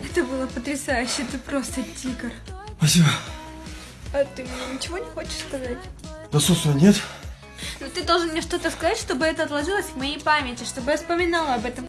Это было потрясающе, ты просто тигр. Спасибо. А ты мне ничего не хочешь сказать? Да, собственно, нет. Но ты должен мне что-то сказать, чтобы это отложилось в моей памяти, чтобы я вспоминала об этом